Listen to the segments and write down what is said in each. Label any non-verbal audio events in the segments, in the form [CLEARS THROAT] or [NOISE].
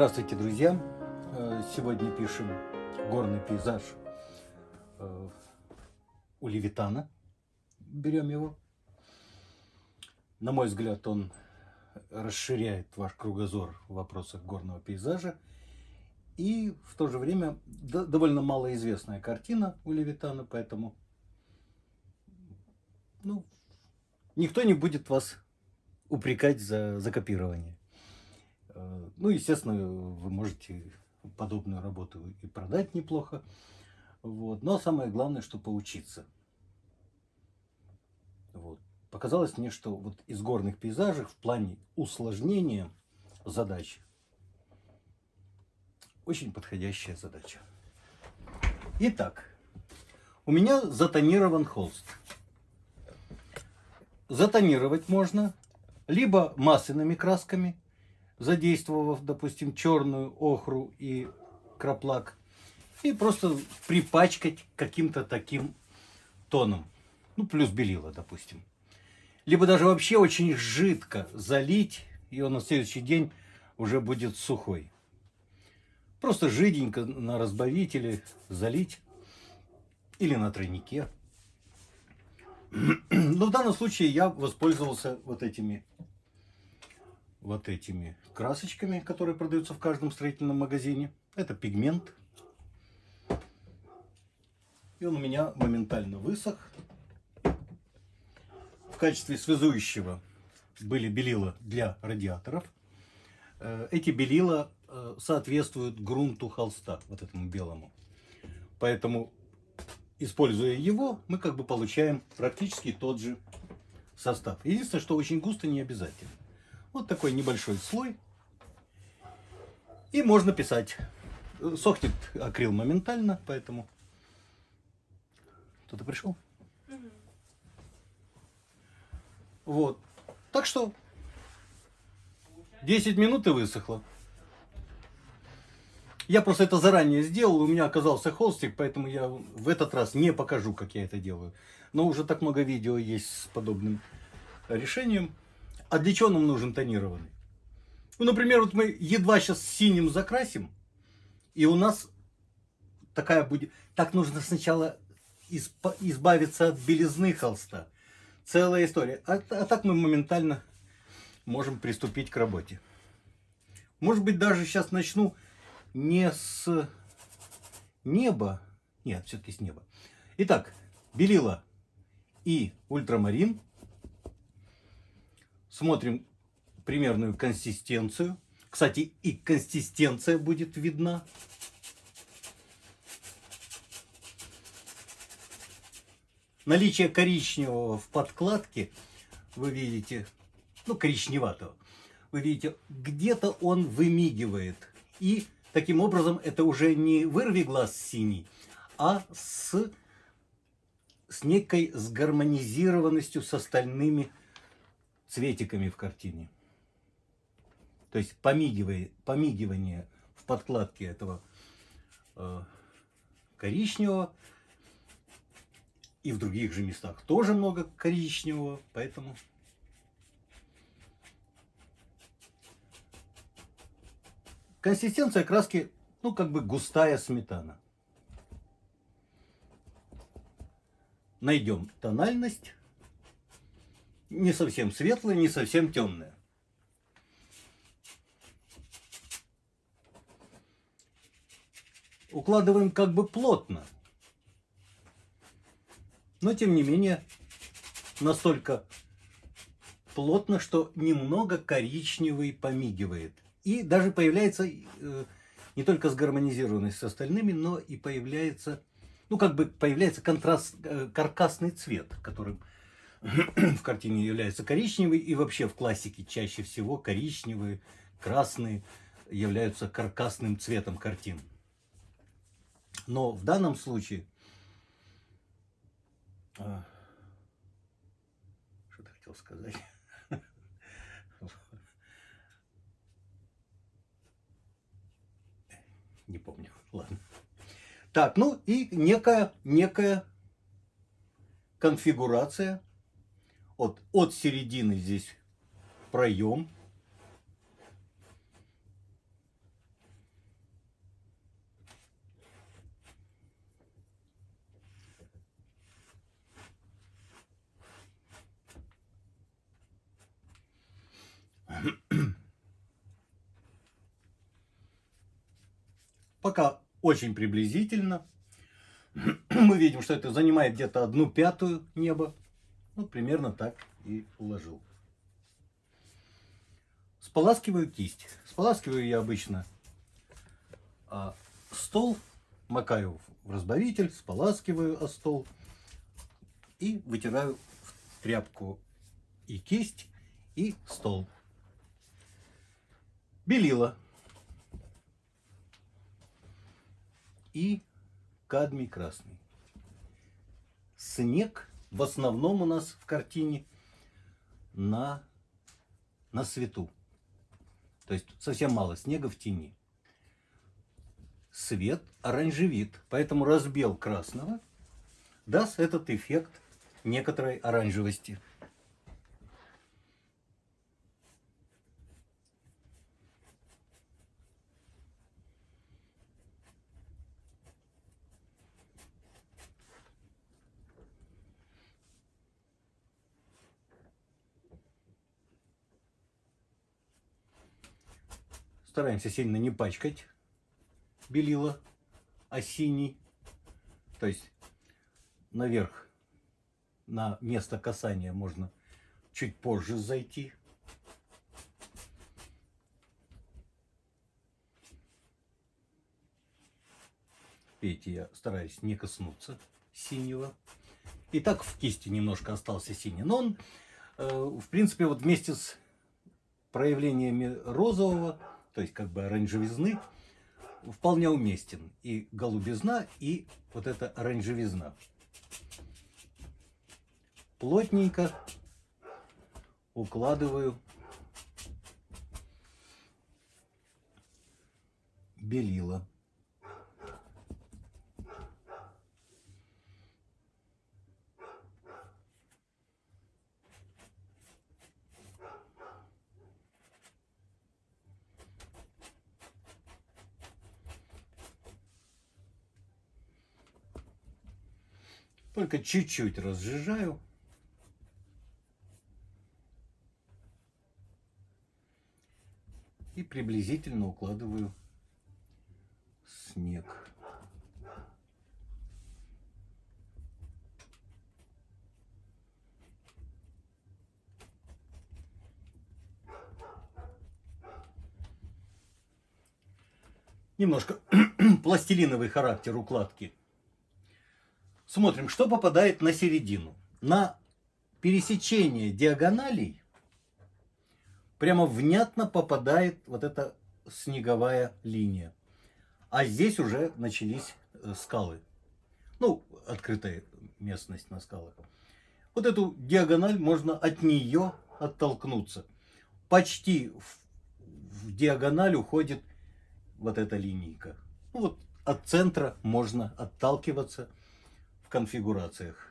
Здравствуйте, друзья! Э, сегодня пишем горный пейзаж э, у Левитана. Берем его. На мой взгляд, он расширяет ваш кругозор в вопросах горного пейзажа. И в то же время довольно малоизвестная картина у Левитана, поэтому ну, никто не будет вас упрекать за, за копирование. Э, ну, естественно, вы можете подобную работу и продать неплохо. Вот. Но самое главное, что поучиться. Вот. Показалось мне, что вот из горных пейзажей в плане усложнения задач очень подходящая задача. Итак, у меня затонирован холст. Затонировать можно либо масляными красками, задействовав, допустим, черную охру и краплак, и просто припачкать каким-то таким тоном. Ну, плюс белила, допустим. Либо даже вообще очень жидко залить, и он на следующий день уже будет сухой. Просто жиденько на разбавителе залить или на тройнике. [CLEARS THROAT] Но в данном случае я воспользовался вот этими вот этими красочками, которые продаются в каждом строительном магазине. Это пигмент. И он у меня моментально высох. В качестве связующего были белила для радиаторов. Э, эти белила э, соответствуют грунту холста, вот этому белому. Поэтому, используя его, мы как бы получаем практически тот же состав. Единственное, что очень густо не обязательно. Вот такой небольшой слой. И можно писать. Сохнет акрил моментально, поэтому... Кто-то пришел? Угу. Вот. Так что 10 минут и высохло. Я просто это заранее сделал, у меня оказался холстик, поэтому я в этот раз не покажу, как я это делаю. Но уже так много видео есть с подобным решением. А для чего нам нужен тонированный? Ну, например, вот мы едва сейчас синим закрасим, и у нас такая будет... Так нужно сначала избавиться от белизны холста. Целая история. А, а так мы моментально можем приступить к работе. Может быть, даже сейчас начну не с неба. Нет, все-таки с неба. Итак, белила и ультрамарин Смотрим примерную консистенцию. Кстати, и консистенция будет видна. Наличие коричневого в подкладке вы видите, ну коричневатого, вы видите, где-то он вымигивает. И таким образом это уже не вырви глаз синий, а с, с некой сгармонизированностью с остальными цветиками в картине. То есть помигивание, помигивание в подкладке этого э, коричневого. И в других же местах тоже много коричневого, поэтому... Консистенция краски, ну, как бы густая сметана. Найдем тональность не совсем светлая, не совсем темная. Укладываем как бы плотно. Но тем не менее настолько плотно, что немного коричневый помигивает. И даже появляется э, не только сгармонизированность с остальными, но и появляется, ну как бы появляется контраст, э, каркасный цвет, которым [CLEARS THROAT] в картине является коричневый, и вообще в классике чаще всего коричневые, красные являются каркасным цветом картин. Но в данном случае... А, что ты хотел сказать? Не помню. Ладно. Так, ну и некая, некая конфигурация от, от середины здесь проем. Пока очень приблизительно. [CLEARS THROAT] Мы видим, что это занимает где-то одну пятую неба. Ну, примерно так и уложил. Споласкиваю кисть. Споласкиваю я обычно а, стол, макаю в разбавитель, споласкиваю о стол и вытираю в тряпку и кисть, и стол. Белила. И кадмий красный. Снег в основном у нас в картине на, на свету. То есть совсем мало снега в тени. Свет оранжевит, поэтому разбел красного даст этот эффект некоторой оранжевости. Стараемся сильно не пачкать белила, а синий. То есть наверх на место касания можно чуть позже зайти. Видите, я стараюсь не коснуться синего. И так в кисти немножко остался синий. Но он, э, в принципе, вот вместе с проявлениями розового, то есть как бы оранжевизны, вполне уместен. И голубизна, и вот эта оранжевизна плотненько укладываю белила. Только чуть-чуть разжижаю. и приблизительно укладываю снег. Немножко [CLEARS THROAT] пластилиновый характер укладки. Смотрим, что попадает на середину. На пересечение диагоналей прямо внятно попадает вот эта снеговая линия. А здесь уже начались э, скалы. Ну, открытая местность на скалах. Вот эту диагональ можно от нее оттолкнуться. Почти в, в диагональ уходит вот эта линейка. Ну, вот от центра можно отталкиваться конфигурациях.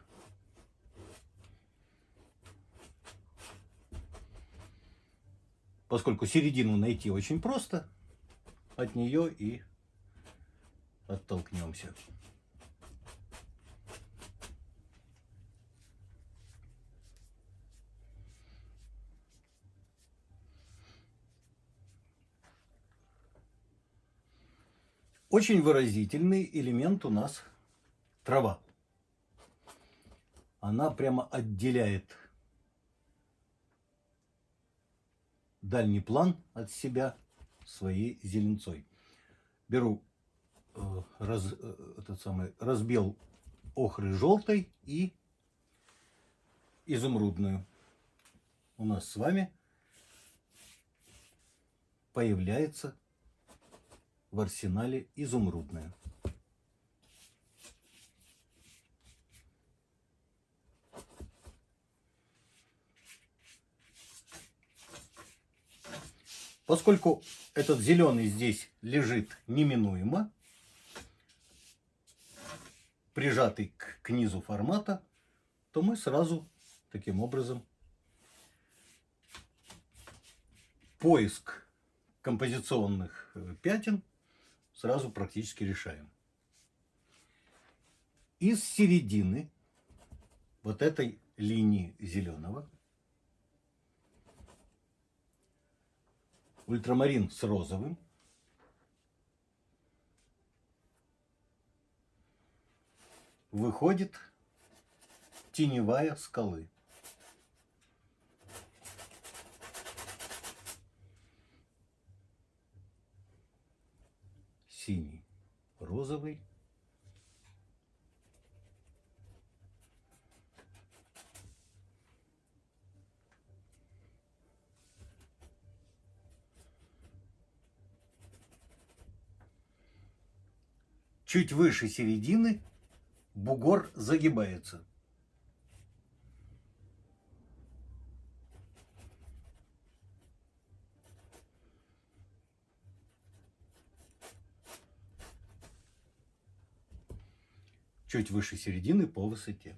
поскольку середину найти очень просто, от нее и оттолкнемся. Очень выразительный элемент у нас трава. Она прямо отделяет дальний план от себя своей зеленцой. Беру э, раз, э, этот самый, разбел охры желтой и изумрудную. У нас с вами появляется в арсенале изумрудная. Поскольку этот зеленый здесь лежит неминуемо, прижатый к, к низу формата, то мы сразу таким образом поиск композиционных э, пятен сразу практически решаем. Из середины вот этой линии зеленого ультрамарин с розовым. Выходит теневая скалы. Синий, розовый. Чуть выше середины бугор загибается. Чуть выше середины по высоте.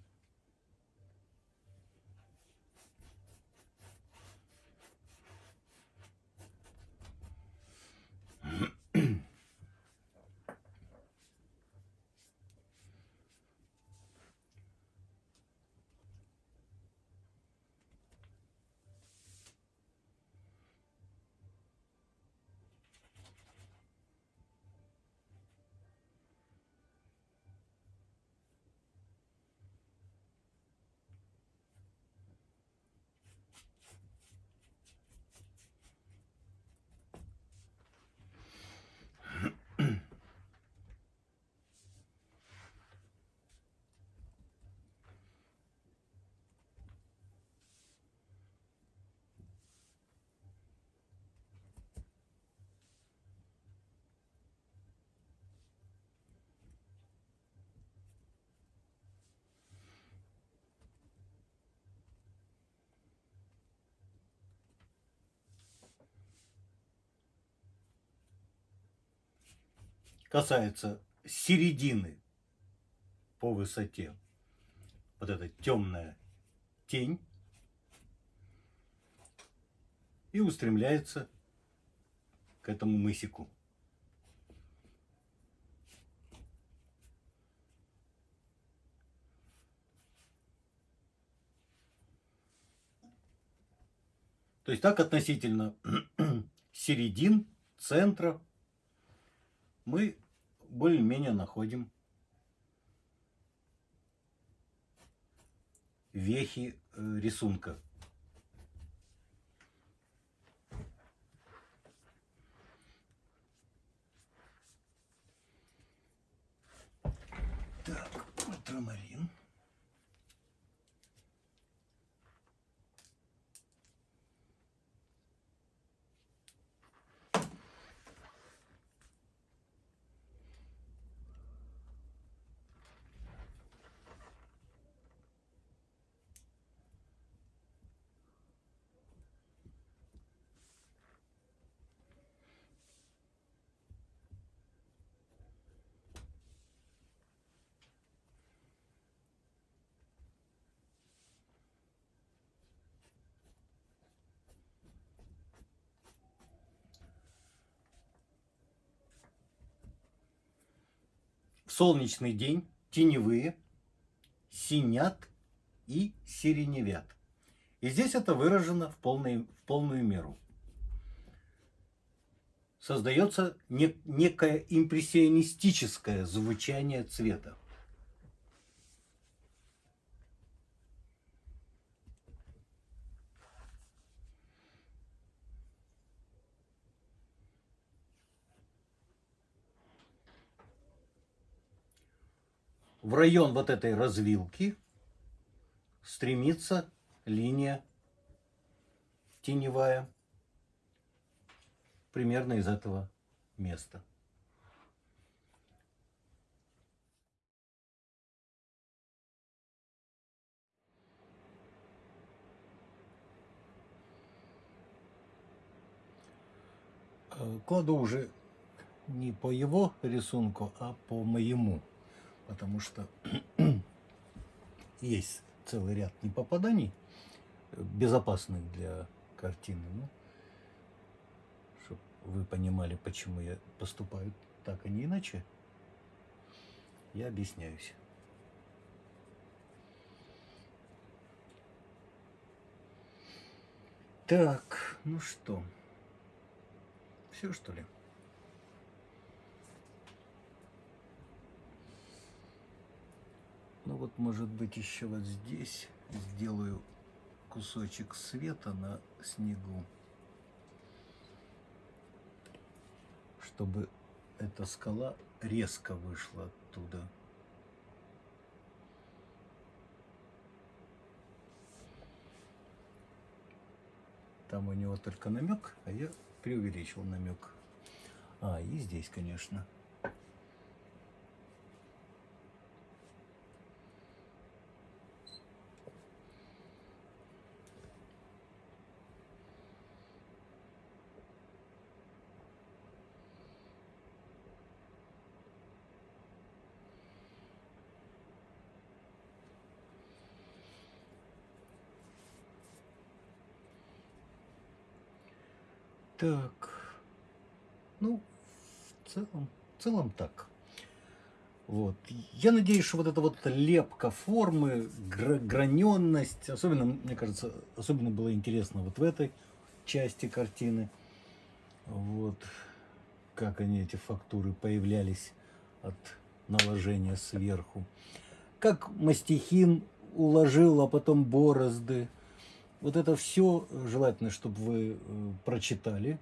Касается середины по высоте, вот эта темная тень, и устремляется к этому мысику. То есть так относительно [CLEARS THROAT] середин, центра мы более-менее находим вехи э, рисунка. Так, ультрамарин. Солнечный день теневые синят и сиреневят. И здесь это выражено в, полной, в полную меру. Создается не, некое импрессионистическое звучание цвета. В район вот этой развилки стремится линия теневая примерно из этого места. Э, кладу уже не по его рисунку, а по моему потому что [CLEARS THROAT] есть целый ряд непопаданий, безопасных для картины. Ну, чтобы вы понимали, почему я поступаю так, а не иначе, я объясняюсь. Так, ну что, все что ли? Вот, может быть, еще вот здесь сделаю кусочек света на снегу, чтобы эта скала резко вышла оттуда. Там у него только намек, а я преувеличил намек. А, и здесь, конечно. Так. Ну, в целом, в целом так. Вот. Я надеюсь, что вот эта вот лепка формы, гра граненность, особенно, мне кажется, особенно было интересно вот в этой части картины. Вот. Как они, эти фактуры, появлялись от наложения сверху. Как мастихин уложил, а потом борозды. Вот это все желательно, чтобы вы э, прочитали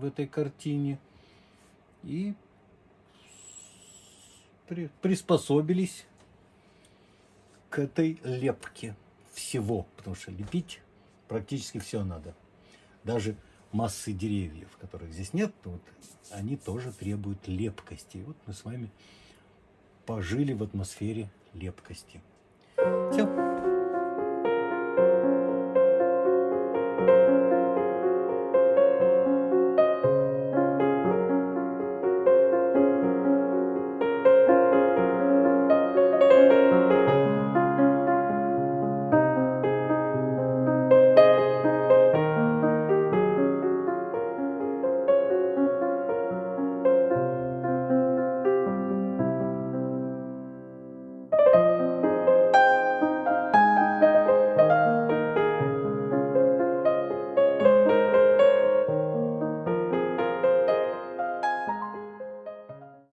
в этой картине и при, приспособились к этой лепке всего, потому что лепить практически все надо. Даже массы деревьев, которых здесь нет, вот, они тоже требуют лепкости. Вот мы с вами пожили в атмосфере лепкости. Все.